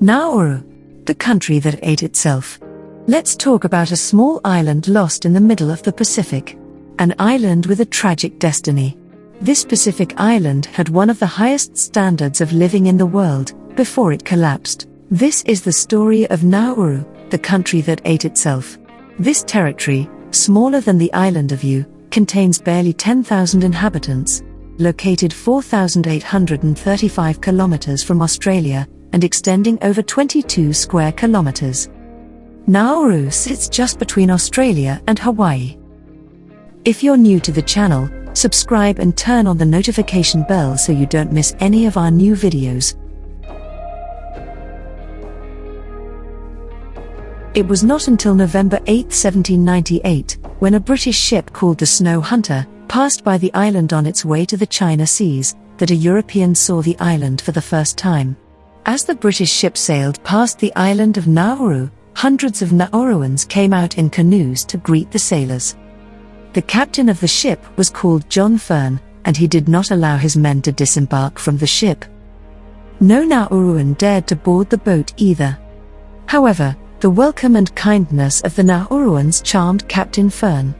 Nauru, the country that ate itself. Let's talk about a small island lost in the middle of the Pacific. An island with a tragic destiny. This Pacific island had one of the highest standards of living in the world before it collapsed. This is the story of Nauru, the country that ate itself. This territory, smaller than the island of Yeu, contains barely 10,000 inhabitants. Located 4,835 kilometers from Australia and extending over 22 square kilometers. Nauru sits just between Australia and Hawaii. If you're new to the channel, subscribe and turn on the notification bell so you don't miss any of our new videos. It was not until November 8, 1798, when a British ship called the Snow Hunter passed by the island on its way to the China Seas, that a European saw the island for the first time. As the British ship sailed past the island of Nauru, hundreds of Nauruans came out in canoes to greet the sailors. The captain of the ship was called John Fearn, and he did not allow his men to disembark from the ship. No Nauruan dared to board the boat either. However, the welcome and kindness of the Nauruans charmed Captain Fearn.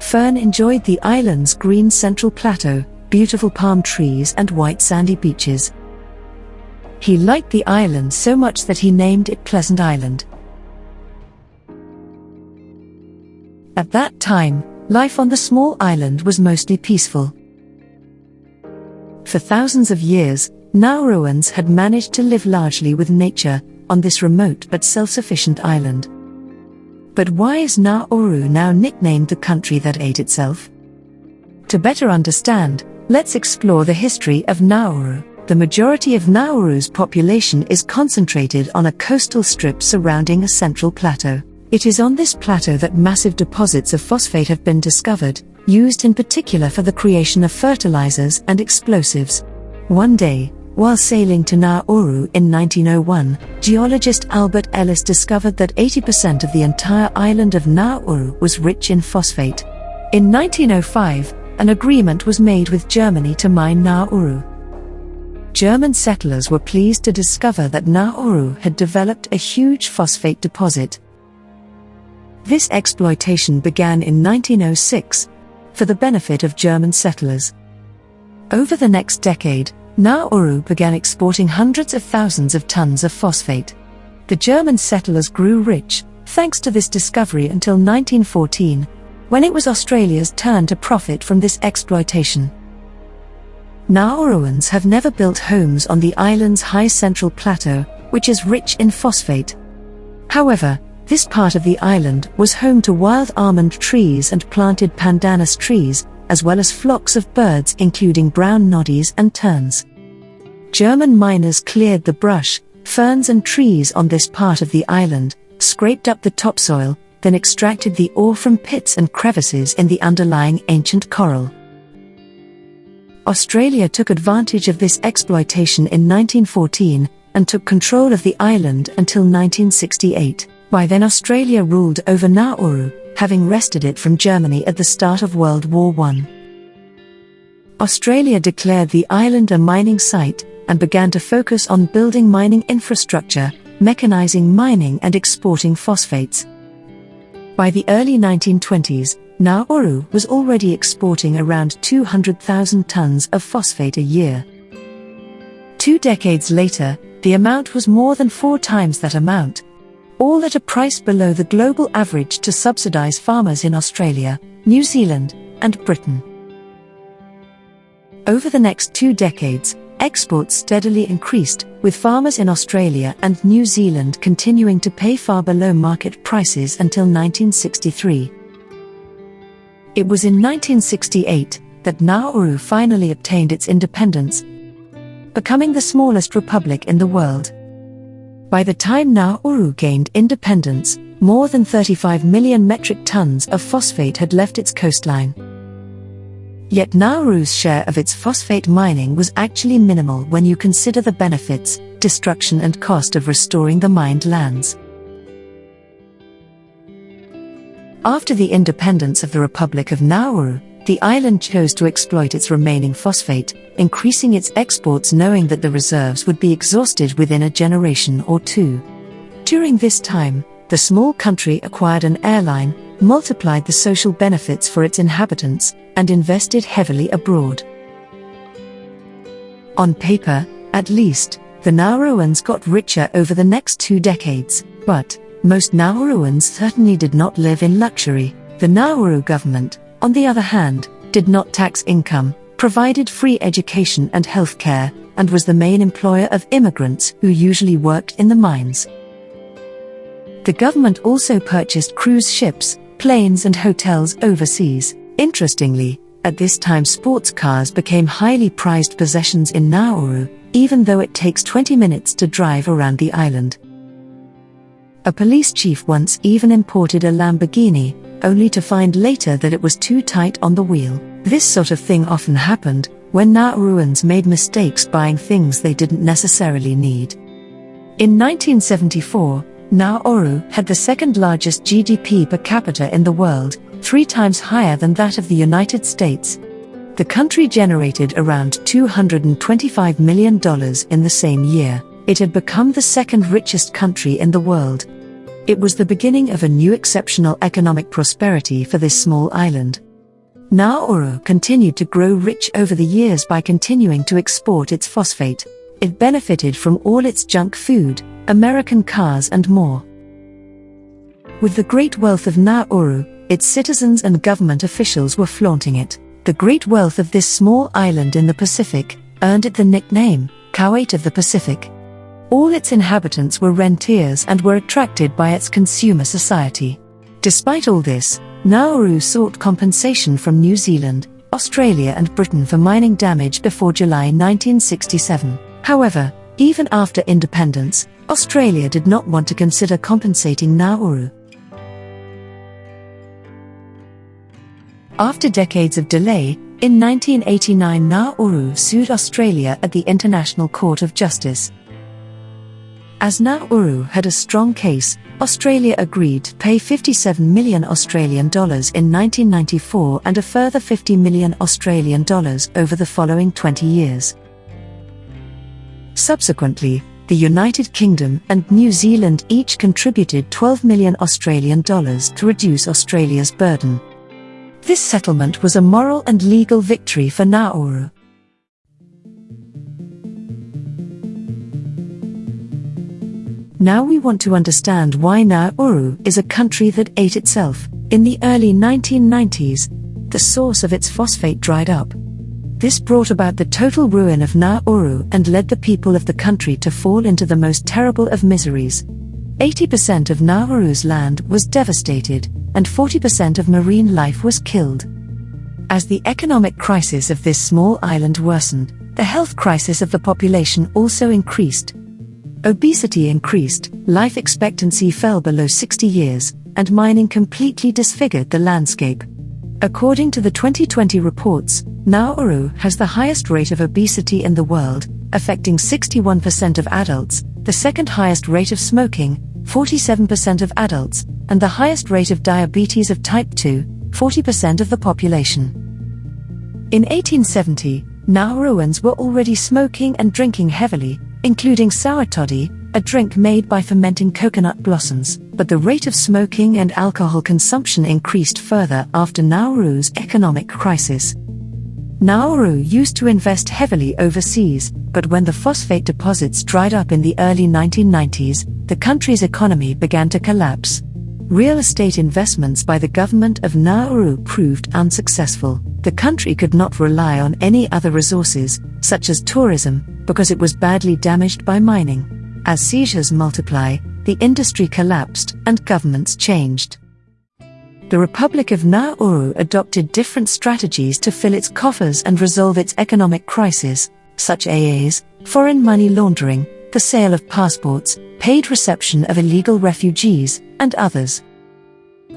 Fearn enjoyed the island's green central plateau, beautiful palm trees, and white sandy beaches. He liked the island so much that he named it Pleasant Island. At that time, life on the small island was mostly peaceful. For thousands of years, Nauruans had managed to live largely with nature on this remote but self sufficient island. But why is Nauru now nicknamed the country that ate itself? To better understand, let's explore the history of Nauru. The majority of Nauru's population is concentrated on a coastal strip surrounding a central plateau. It is on this plateau that massive deposits of phosphate have been discovered, used in particular for the creation of fertilizers and explosives. One day, while sailing to Nauru in 1901, geologist Albert Ellis discovered that 80% of the entire island of Nauru was rich in phosphate. In 1905, an agreement was made with Germany to mine Nauru. German settlers were pleased to discover that Nauru had developed a huge phosphate deposit. This exploitation began in 1906 for the benefit of German settlers. Over the next decade, Nauru began exporting hundreds of thousands of tons of phosphate. The German settlers grew rich, thanks to this discovery until 1914, when it was Australia's turn to profit from this exploitation. Nauruans have never built homes on the island's high central plateau, which is rich in phosphate. However, this part of the island was home to wild almond trees and planted pandanus trees, as well as flocks of birds including brown noddies and terns. German miners cleared the brush, ferns and trees on this part of the island, scraped up the topsoil, then extracted the ore from pits and crevices in the underlying ancient coral. Australia took advantage of this exploitation in 1914 and took control of the island until 1968. By then Australia ruled over Nauru, having wrested it from Germany at the start of World War I. Australia declared the island a mining site and began to focus on building mining infrastructure, mechanizing mining, and exporting phosphates. By the early 1920s, Nauru was already exporting around 200,000 tons of phosphate a year. Two decades later, the amount was more than four times that amount, all at a price below the global average to subsidize farmers in Australia, New Zealand, and Britain. Over the next two decades, Exports steadily increased, with farmers in Australia and New Zealand continuing to pay far below market prices until 1963. It was in 1968 that Nauru finally obtained its independence, becoming the smallest republic in the world. By the time Nauru gained independence, more than 35 million metric tons of phosphate had left its coastline. Yet Nauru's share of its phosphate mining was actually minimal when you consider the benefits, destruction, and cost of restoring the mined lands. After the independence of the Republic of Nauru, the island chose to exploit its remaining phosphate, increasing its exports knowing that the reserves would be exhausted within a generation or two. During this time, the small country acquired an airline, multiplied the social benefits for its inhabitants, and invested heavily abroad. On paper, at least, the Nauruans got richer over the next two decades, but most Nauruans certainly did not live in luxury. The Nauru government, on the other hand, did not tax income, provided free education and health care, and was the main employer of immigrants who usually worked in the mines. The government also purchased cruise ships, planes, and hotels overseas. Interestingly, at this time, sports cars became highly prized possessions in Nauru, even though it takes 20 minutes to drive around the island. A police chief once even imported a Lamborghini, only to find later that it was too tight on the wheel. This sort of thing often happened when Nauruans made mistakes buying things they didn't necessarily need. In 1974, Nauru had the second largest GDP per capita in the world, three times higher than that of the United States. The country generated around $225 million in the same year. It had become the second richest country in the world. It was the beginning of a new exceptional economic prosperity for this small island. Nauru continued to grow rich over the years by continuing to export its phosphate. It benefited from all its junk food, American cars, and more. With the great wealth of Nauru, its citizens and government officials were flaunting it. The great wealth of this small island in the Pacific earned it the nickname, Kuwait of the Pacific. All its inhabitants were rentiers and were attracted by its consumer society. Despite all this, Nauru sought compensation from New Zealand, Australia, and Britain for mining damage before July 1967. However, even after independence, Australia did not want to consider compensating Nauru. After decades of delay, in 1989 Nauru sued Australia at the International Court of Justice. As Nauru had a strong case, Australia agreed to pay 57 million Australian dollars in 1994 and a further 50 million Australian dollars over the following 20 years. Subsequently, the United Kingdom and New Zealand each contributed 12 million Australian dollars to reduce Australia's burden. This settlement was a moral and legal victory for Nauru. Now we want to understand why Nauru is a country that ate itself. In the early 1990s, the source of its phosphate dried up. This brought about the total ruin of Nauru and led the people of the country to fall into the most terrible of miseries. 80% of Nauru's land was devastated, and 40% of marine life was killed. As the economic crisis of this small island worsened, the health crisis of the population also increased. Obesity increased, life expectancy fell below 60 years, and mining completely disfigured the landscape. According to the 2020 reports, Nauru has the highest rate of obesity in the world, affecting 61% of adults, the second highest rate of smoking, 47% of adults, and the highest rate of diabetes of type 2, 40% of the population. In 1870, Nauruans were already smoking and drinking heavily, including sour toddy, a drink made by fermenting coconut blossoms, but the rate of smoking and alcohol consumption increased further after Nauru's economic crisis. Nauru used to invest heavily overseas, but when the phosphate deposits dried up in the early 1990s, the country's economy began to collapse. Real estate investments by the government of Nauru proved unsuccessful. The country could not rely on any other resources, such as tourism, because it was badly damaged by mining. As seizures multiply, the industry collapsed and governments changed. The Republic of Nauru adopted different strategies to fill its coffers and resolve its economic crisis, such as foreign money laundering, the sale of passports, paid reception of illegal refugees, and others.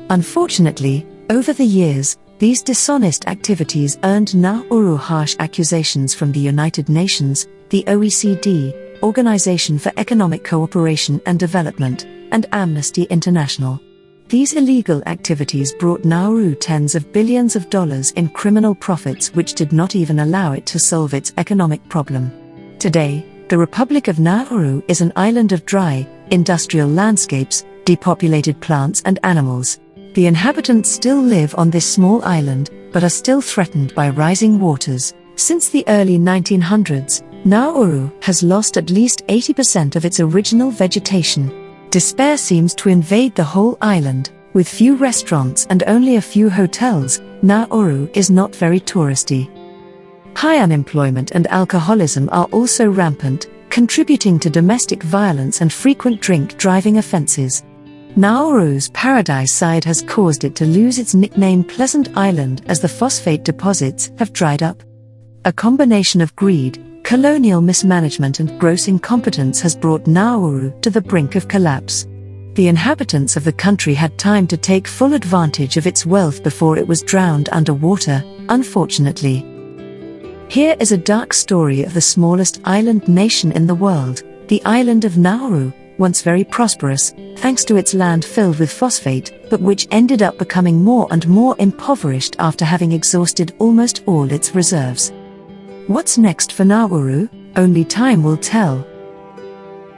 Unfortunately, over the years, these dishonest activities earned Nauru harsh accusations from the United Nations, the OECD, Organization for Economic Cooperation and Development, and Amnesty International. These illegal activities brought Nauru tens of billions of dollars in criminal profits, which did not even allow it to solve its economic problem. Today, the Republic of Nauru is an island of dry, industrial landscapes, depopulated plants and animals. The inhabitants still live on this small island, but are still threatened by rising waters. Since the early 1900s, Nauru has lost at least 80% of its original vegetation. Despair seems to invade the whole island. With few restaurants and only a few hotels, Nauru is not very touristy. High unemployment and alcoholism are also rampant, contributing to domestic violence and frequent drink driving offenses. Nauru's paradise side has caused it to lose its nickname Pleasant Island as the phosphate deposits have dried up. A combination of greed, colonial mismanagement and gross incompetence has brought Nauru to the brink of collapse. The inhabitants of the country had time to take full advantage of its wealth before it was drowned underwater, unfortunately. Here is a dark story of the smallest island nation in the world, the island of Nauru, once very prosperous, thanks to its land filled with phosphate, but which ended up becoming more and more impoverished after having exhausted almost all its reserves. What's next for Nauru? Only time will tell.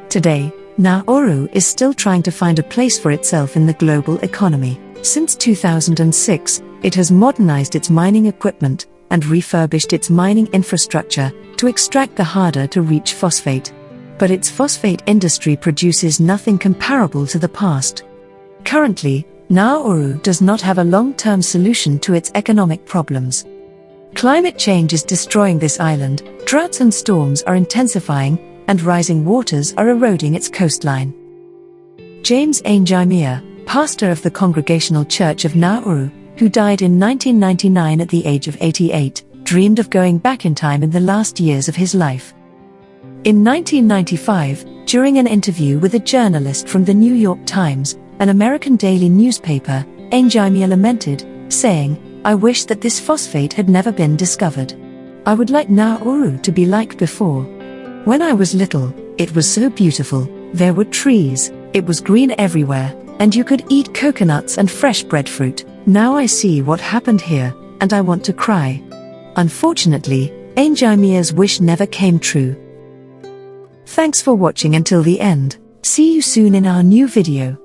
Today, Nauru is still trying to find a place for itself in the global economy. Since 2006, it has modernized its mining equipment, and refurbished its mining infrastructure to extract the harder to reach phosphate. But its phosphate industry produces nothing comparable to the past. Currently, Nauru does not have a long term solution to its economic problems. Climate change is destroying this island, droughts and storms are intensifying, and rising waters are eroding its coastline. James Aingimea, pastor of the Congregational Church of Nauru, who died in 1999 at the age of 88, dreamed of going back in time in the last years of his life. In 1995, during an interview with a journalist from the New York Times, an American daily newspaper, Aingimea lamented, saying, I wish that this phosphate had never been discovered. I would like Nauru to be like before. When I was little, it was so beautiful, there were trees, it was green everywhere, and you could eat coconuts and fresh breadfruit. Now I see what happened here, and I want to cry. Unfortunately, Aingimea's wish never came true. Thanks for watching until the end. See you soon in our new video.